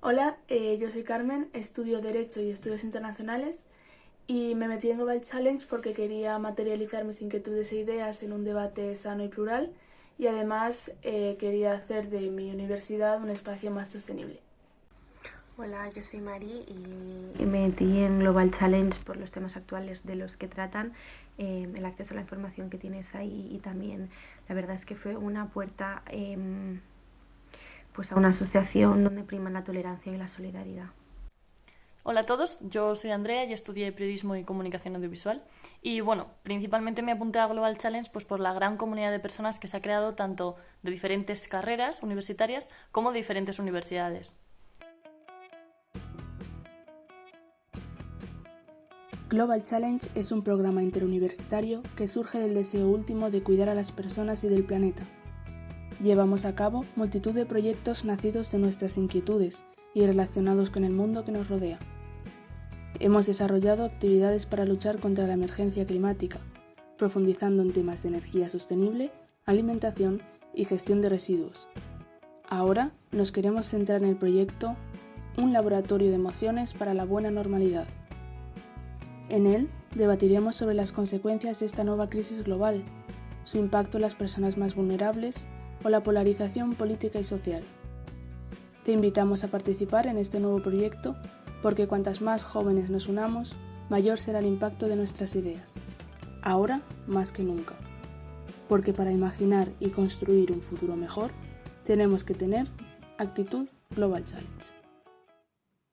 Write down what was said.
Hola, eh, yo soy Carmen, estudio Derecho y Estudios Internacionales y me metí en Global Challenge porque quería materializar mis inquietudes e ideas en un debate sano y plural y además eh, quería hacer de mi universidad un espacio más sostenible. Hola, yo soy Mari y me metí en Global Challenge por los temas actuales de los que tratan, eh, el acceso a la información que tienes ahí y también la verdad es que fue una puerta em, pues a una asociación donde priman la tolerancia y la solidaridad. Hola a todos, yo soy Andrea y estudié periodismo y comunicación audiovisual. Y bueno, principalmente me apunté a Global Challenge pues por la gran comunidad de personas que se ha creado tanto de diferentes carreras universitarias como de diferentes universidades. Global Challenge es un programa interuniversitario que surge del deseo último de cuidar a las personas y del planeta. Llevamos a cabo multitud de proyectos nacidos de nuestras inquietudes y relacionados con el mundo que nos rodea. Hemos desarrollado actividades para luchar contra la emergencia climática, profundizando en temas de energía sostenible, alimentación y gestión de residuos. Ahora nos queremos centrar en el proyecto Un laboratorio de emociones para la buena normalidad. En él debatiremos sobre las consecuencias de esta nueva crisis global, su impacto en las personas más vulnerables o la polarización política y social. Te invitamos a participar en este nuevo proyecto porque cuantas más jóvenes nos unamos, mayor será el impacto de nuestras ideas. Ahora más que nunca. Porque para imaginar y construir un futuro mejor, tenemos que tener actitud Global Challenge.